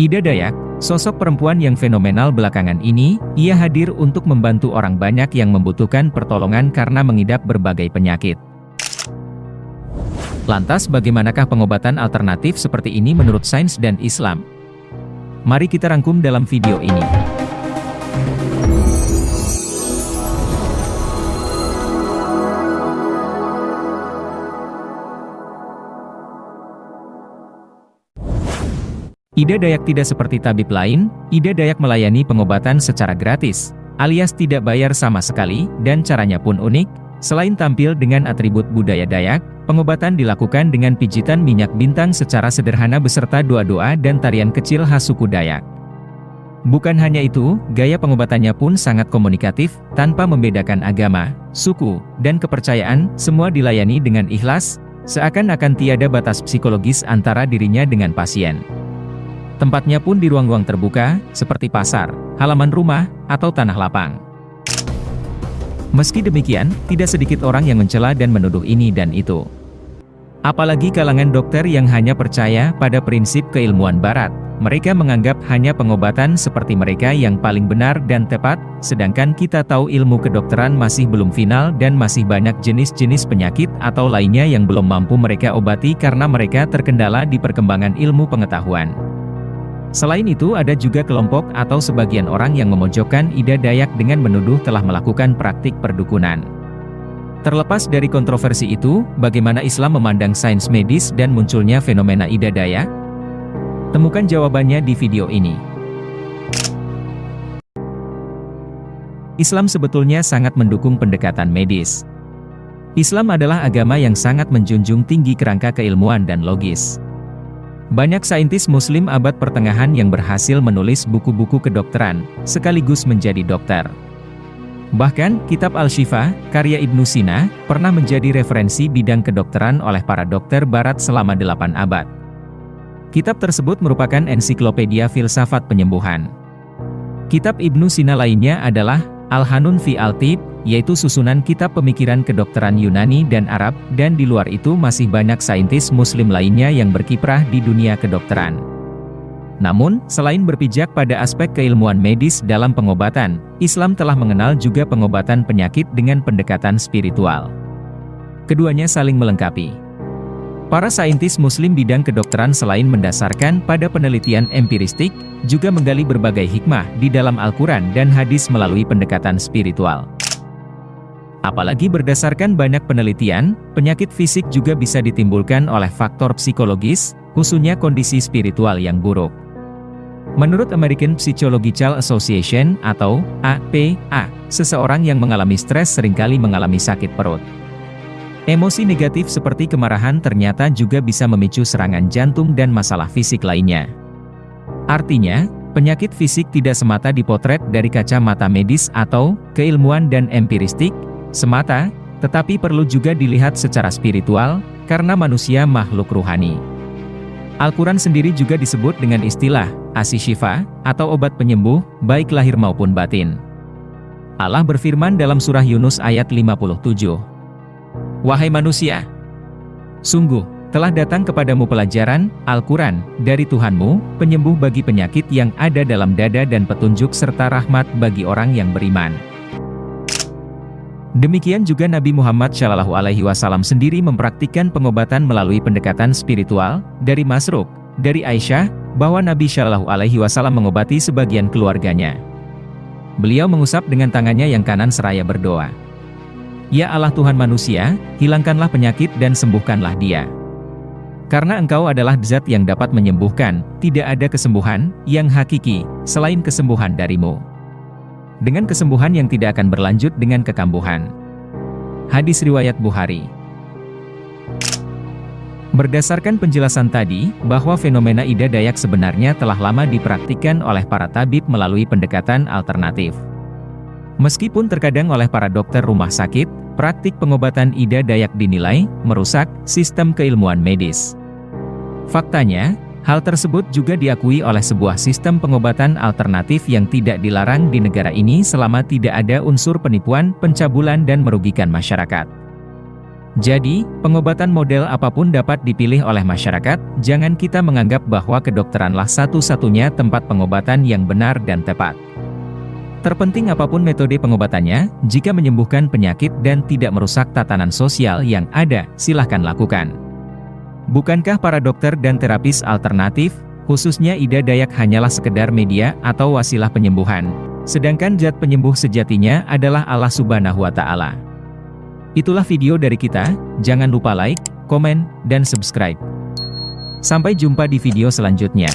Ida Dayak, sosok perempuan yang fenomenal belakangan ini, ia hadir untuk membantu orang banyak yang membutuhkan pertolongan karena mengidap berbagai penyakit. Lantas bagaimanakah pengobatan alternatif seperti ini menurut sains dan Islam? Mari kita rangkum dalam video ini. Ida Dayak tidak seperti tabib lain, Ida Dayak melayani pengobatan secara gratis, alias tidak bayar sama sekali, dan caranya pun unik. Selain tampil dengan atribut budaya Dayak, pengobatan dilakukan dengan pijitan minyak bintang secara sederhana beserta doa-doa dan tarian kecil khas suku Dayak. Bukan hanya itu, gaya pengobatannya pun sangat komunikatif, tanpa membedakan agama, suku, dan kepercayaan, semua dilayani dengan ikhlas, seakan-akan tiada batas psikologis antara dirinya dengan pasien. Tempatnya pun di ruang-ruang terbuka, seperti pasar, halaman rumah, atau tanah lapang. Meski demikian, tidak sedikit orang yang mencela dan menuduh ini dan itu. Apalagi kalangan dokter yang hanya percaya pada prinsip keilmuan barat, mereka menganggap hanya pengobatan seperti mereka yang paling benar dan tepat, sedangkan kita tahu ilmu kedokteran masih belum final dan masih banyak jenis-jenis penyakit atau lainnya yang belum mampu mereka obati karena mereka terkendala di perkembangan ilmu pengetahuan. Selain itu ada juga kelompok atau sebagian orang yang memojokkan Ida Dayak dengan menuduh telah melakukan praktik perdukunan. Terlepas dari kontroversi itu, bagaimana Islam memandang sains medis dan munculnya fenomena Ida Dayak? Temukan jawabannya di video ini. Islam sebetulnya sangat mendukung pendekatan medis. Islam adalah agama yang sangat menjunjung tinggi kerangka keilmuan dan logis. Banyak saintis muslim abad pertengahan yang berhasil menulis buku-buku kedokteran, sekaligus menjadi dokter. Bahkan, kitab Al-Shifa, karya Ibnu Sina, pernah menjadi referensi bidang kedokteran oleh para dokter barat selama delapan abad. Kitab tersebut merupakan ensiklopedia filsafat penyembuhan. Kitab Ibnu Sina lainnya adalah Al-Hanun fi Al-Tib, yaitu susunan kitab pemikiran kedokteran Yunani dan Arab, dan di luar itu masih banyak saintis muslim lainnya yang berkiprah di dunia kedokteran. Namun, selain berpijak pada aspek keilmuan medis dalam pengobatan, Islam telah mengenal juga pengobatan penyakit dengan pendekatan spiritual. Keduanya saling melengkapi. Para saintis muslim bidang kedokteran selain mendasarkan pada penelitian empiristik, juga menggali berbagai hikmah di dalam Al-Quran dan hadis melalui pendekatan spiritual. Apalagi berdasarkan banyak penelitian, penyakit fisik juga bisa ditimbulkan oleh faktor psikologis, khususnya kondisi spiritual yang buruk. Menurut American Psychological Association atau APA, seseorang yang mengalami stres sering kali mengalami sakit perut. Emosi negatif seperti kemarahan ternyata juga bisa memicu serangan jantung dan masalah fisik lainnya. Artinya, penyakit fisik tidak semata dipotret dari kacamata medis atau keilmuan dan empiristik, semata, tetapi perlu juga dilihat secara spiritual, karena manusia makhluk ruhani. Al-Quran sendiri juga disebut dengan istilah, asishifa, atau obat penyembuh, baik lahir maupun batin. Allah berfirman dalam surah Yunus ayat 57. Wahai manusia! Sungguh, telah datang kepadamu pelajaran, Al-Quran, dari Tuhanmu, penyembuh bagi penyakit yang ada dalam dada dan petunjuk serta rahmat bagi orang yang beriman. Demikian juga Nabi Muhammad Shallallahu Alaihi Wasallam sendiri mempraktikkan pengobatan melalui pendekatan spiritual dari Masruk, dari Aisyah, bahwa Nabi Shallallahu Alaihi Wasallam mengobati sebagian keluarganya. Beliau mengusap dengan tangannya yang kanan seraya berdoa. Ya Allah Tuhan manusia, hilangkanlah penyakit dan sembuhkanlah dia. Karena engkau adalah zat yang dapat menyembuhkan, tidak ada kesembuhan yang hakiki selain kesembuhan darimu dengan kesembuhan yang tidak akan berlanjut dengan kekambuhan. Hadis Riwayat Bukhari Berdasarkan penjelasan tadi, bahwa fenomena Ida Dayak sebenarnya telah lama dipraktikkan oleh para tabib melalui pendekatan alternatif. Meskipun terkadang oleh para dokter rumah sakit, praktik pengobatan Ida Dayak dinilai merusak sistem keilmuan medis. Faktanya, Hal tersebut juga diakui oleh sebuah sistem pengobatan alternatif yang tidak dilarang di negara ini selama tidak ada unsur penipuan, pencabulan dan merugikan masyarakat. Jadi, pengobatan model apa pun dapat dipilih oleh masyarakat, jangan kita menganggap bahwa kedokteranlah satu-satunya tempat pengobatan yang benar dan tepat. Terpenting apa pun metode pengobatannya, jika menyembuhkan penyakit dan tidak merusak tatanan sosial yang ada, silahkan lakukan. Bukankah para dokter dan terapis alternatif, khususnya Ida Dayak hanyalah sekedar media atau wasilah penyembuhan, sedangkan zat penyembuh sejatinya adalah Allah Subhanahu wa Ta'ala. Itulah video dari kita, jangan lupa like, komen, dan subscribe. Sampai jumpa di video selanjutnya.